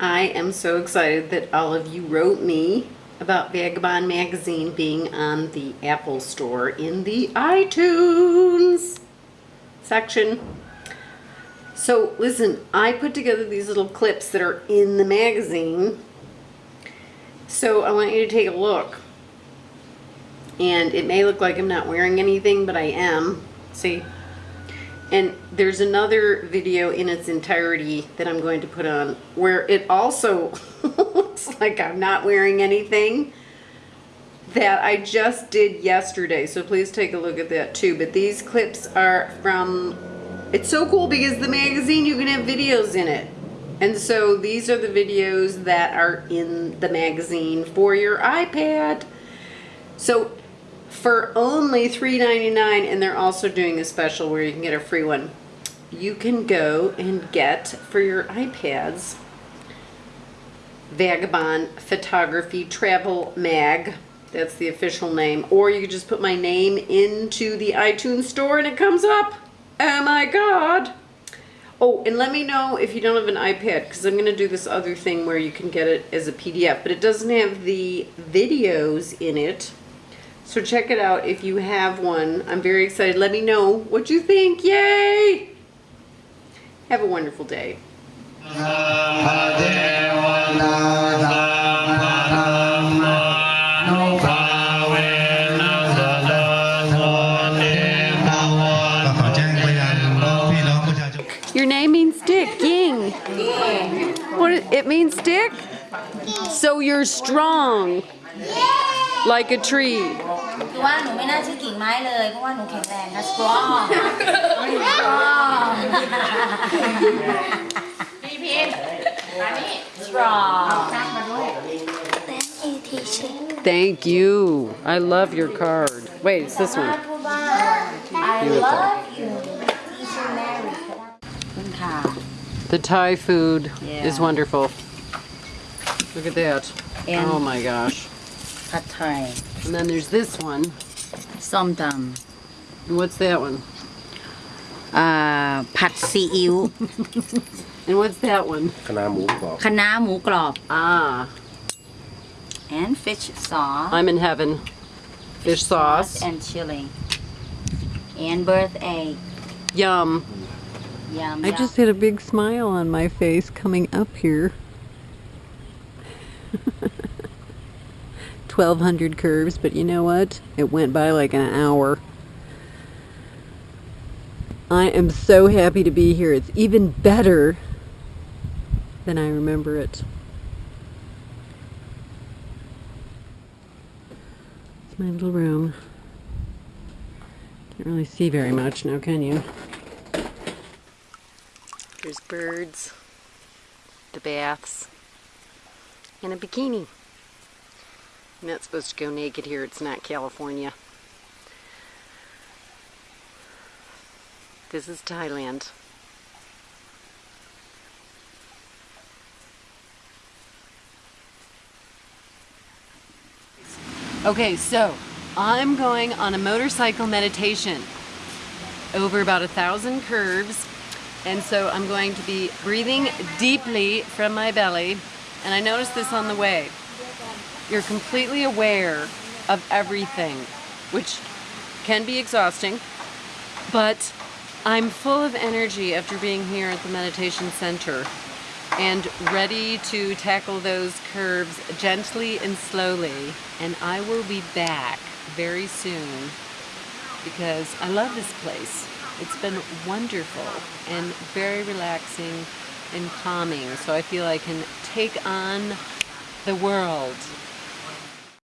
I am so excited that all of you wrote me about Vagabond magazine being on the Apple Store in the iTunes section. So listen, I put together these little clips that are in the magazine. So I want you to take a look. And it may look like I'm not wearing anything, but I am. See? And there's another video in its entirety that I'm going to put on where it also looks like I'm not wearing anything that I just did yesterday. So please take a look at that too. But these clips are from, it's so cool because the magazine, you can have videos in it. And so these are the videos that are in the magazine for your iPad. So for only $3.99 and they're also doing a special where you can get a free one. You can go and get for your iPads Vagabond Photography Travel Mag. That's the official name. Or you can just put my name into the iTunes store and it comes up. Oh my god. Oh, and let me know if you don't have an iPad because I'm going to do this other thing where you can get it as a PDF. But it doesn't have the videos in it. So check it out if you have one. I'm very excited. Let me know what you think. Yay! Have a wonderful day. Your name means stick, Ying. What it means stick? So you're strong. Like a tree. คือว่าหนูไม่น่าชื่อกิ่งไม้เลย เพราะว่าหนูแข็งแรงนะ strong strong พี่พิมมานี่ strong Thank you. I love your card. Wait, it's this สามาร one. ถพูดว่า I Beautiful. love you teacher Mary ก็ได้ขอบคุณค่ะ The Thai food Yeah. is wonderful. Look at that. And- oh my gosh. ผัดไทย And then there's this one. ส้มต And what's that one? ำอ่าผัดซีอิ๊ว And what's that one? คณะหมูกรอบ คะน้าหมูกรอบ Ah, and fish sauce I'm in heaven. Fish sauce. and chili and birth egg Yum. yum I yum. just had a big smile on my face coming up here. 1200 curves, but you know what? It went by like an hour. I am so happy to be here. It's even better than I remember it. It's my little room. Can't really see very much now, can you? There's birds, the baths, and a bikini. You're not supposed to go naked here. It's not California. This is Thailand. Okay, so I'm going on a motorcycle meditation over about a thousand curves. And so I'm going to be breathing deeply from my belly. And I noticed this on the way. You're completely aware of everything, which can be exhausting, but I'm full of energy after being here at the meditation center and ready to tackle those curves gently and slowly. And I will be back very soon because I love this place. It's been wonderful and very relaxing and calming. So I feel I can take on the world